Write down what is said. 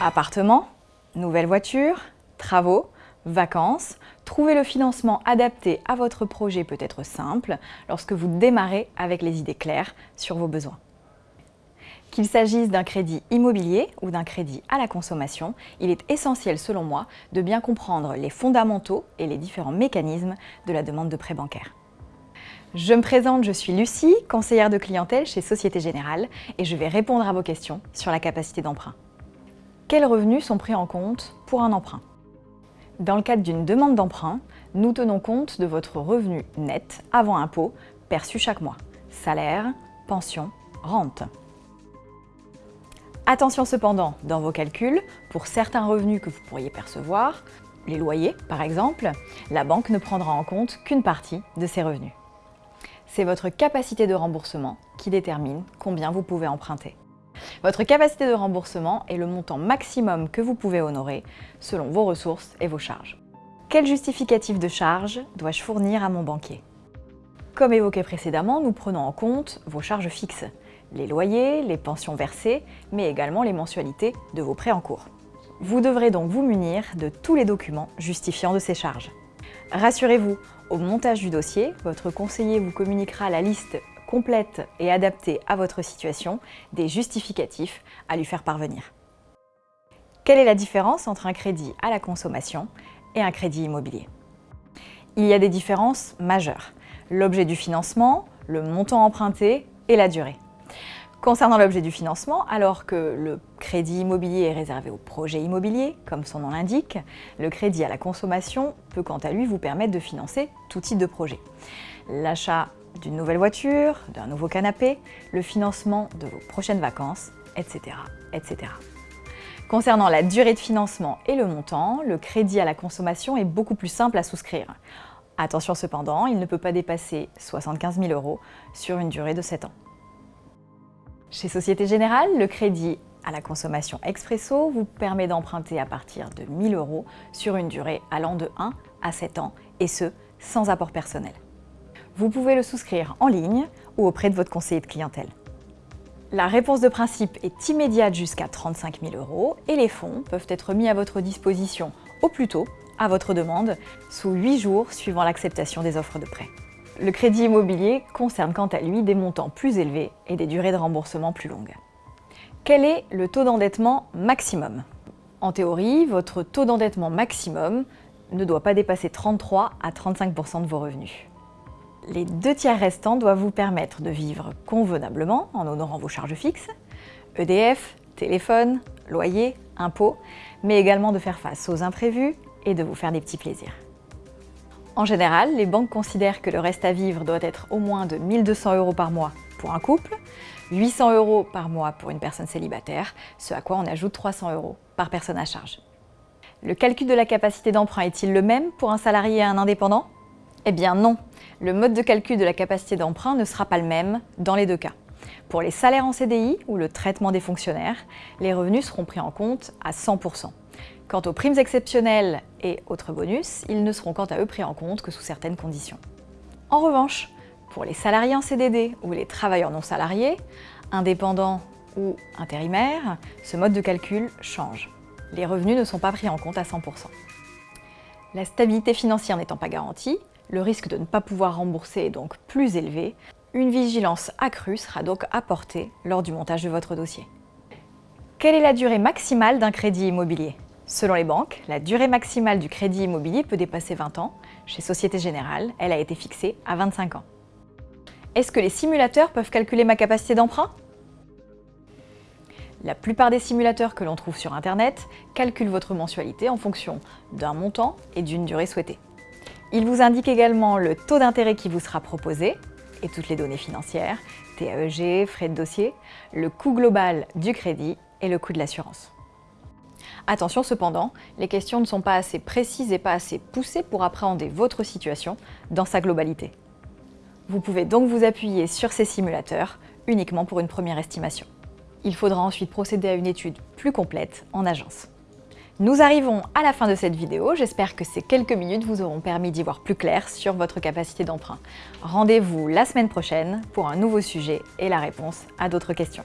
Appartement, nouvelle voiture, travaux, vacances, trouver le financement adapté à votre projet peut être simple lorsque vous démarrez avec les idées claires sur vos besoins. Qu'il s'agisse d'un crédit immobilier ou d'un crédit à la consommation, il est essentiel selon moi de bien comprendre les fondamentaux et les différents mécanismes de la demande de prêt bancaire. Je me présente, je suis Lucie, conseillère de clientèle chez Société Générale et je vais répondre à vos questions sur la capacité d'emprunt. Quels revenus sont pris en compte pour un emprunt? Dans le cadre d'une demande d'emprunt, nous tenons compte de votre revenu net avant impôt perçu chaque mois. Salaire, pension, rente. Attention cependant, dans vos calculs, pour certains revenus que vous pourriez percevoir, les loyers par exemple, la banque ne prendra en compte qu'une partie de ces revenus. C'est votre capacité de remboursement qui détermine combien vous pouvez emprunter. Votre capacité de remboursement est le montant maximum que vous pouvez honorer selon vos ressources et vos charges. Quel justificatif de charge dois-je fournir à mon banquier? Comme évoqué précédemment, nous prenons en compte vos charges fixes, les loyers, les pensions versées, mais également les mensualités de vos prêts en cours. Vous devrez donc vous munir de tous les documents justifiant de ces charges. Rassurez-vous, au montage du dossier, votre conseiller vous communiquera la liste complète et adaptée à votre situation des justificatifs à lui faire parvenir. Quelle est la différence entre un crédit à la consommation et un crédit immobilier? Il y a des différences majeures. L'objet du financement, le montant emprunté et la durée. Concernant l'objet du financement, alors que le crédit immobilier est réservé au projet immobilier, comme son nom l'indique, le crédit à la consommation peut quant à lui vous permettre de financer tout type de projet. L'achat d'une nouvelle voiture, d'un nouveau canapé, le financement de vos prochaines vacances, etc. etc. Concernant la durée de financement et le montant, le crédit à la consommation est beaucoup plus simple à souscrire. Attention cependant, il ne peut pas dépasser 75 000 euros sur une durée de 7 ans. Chez Société Générale, le crédit à la consommation expresso vous permet d'emprunter à partir de 1000 euros sur une durée allant de 1 à 7 ans, et ce, sans apport personnel. Vous pouvez le souscrire en ligne ou auprès de votre conseiller de clientèle. La réponse de principe est immédiate jusqu'à 35 000 euros et les fonds peuvent être mis à votre disposition au plus tôt, à votre demande, sous 8 jours suivant l'acceptation des offres de prêt. Le crédit immobilier concerne quant à lui des montants plus élevés et des durées de remboursement plus longues. Quel est le taux d'endettement maximum? En théorie, votre taux d'endettement maximum ne doit pas dépasser 33 à 35% de vos revenus. Les deux tiers restants doivent vous permettre de vivre convenablement en honorant vos charges fixes, EDF, téléphone, loyer, impôts, mais également de faire face aux imprévus et de vous faire des petits plaisirs. En général, les banques considèrent que le reste à vivre doit être au moins de 1200 euros par mois pour un couple, 800 euros par mois pour une personne célibataire, ce à quoi on ajoute 300 euros par personne à charge. Le calcul de la capacité d'emprunt est-il le même pour un salarié et un indépendant? Eh bien non, le mode de calcul de la capacité d'emprunt ne sera pas le même dans les deux cas. Pour les salaires en CDI ou le traitement des fonctionnaires, les revenus seront pris en compte à 100%. Quant aux primes exceptionnelles et autres bonus, ils ne seront quant à eux pris en compte que sous certaines conditions. En revanche, pour les salariés en CDD ou les travailleurs non salariés, indépendants ou intérimaires, ce mode de calcul change. Les revenus ne sont pas pris en compte à 100%. La stabilité financière n'étant pas garantie, le risque de ne pas pouvoir rembourser est donc plus élevé. Une vigilance accrue sera donc apportée lors du montage de votre dossier. Quelle est la durée maximale d'un crédit immobilier? Selon les banques, la durée maximale du crédit immobilier peut dépasser 20 ans. Chez Société Générale, elle a été fixée à 25 ans. Est-ce que les simulateurs peuvent calculer ma capacité d'emprunt? La plupart des simulateurs que l'on trouve sur Internet calculent votre mensualité en fonction d'un montant et d'une durée souhaitée. Il vous indique également le taux d'intérêt qui vous sera proposé et toutes les données financières, TAEG, frais de dossier, le coût global du crédit et le coût de l'assurance. Attention cependant, les questions ne sont pas assez précises et pas assez poussées pour appréhender votre situation dans sa globalité. Vous pouvez donc vous appuyer sur ces simulateurs uniquement pour une première estimation. Il faudra ensuite procéder à une étude plus complète en agence. Nous arrivons à la fin de cette vidéo, j'espère que ces quelques minutes vous auront permis d'y voir plus clair sur votre capacité d'emprunt. Rendez-vous la semaine prochaine pour un nouveau sujet et la réponse à d'autres questions.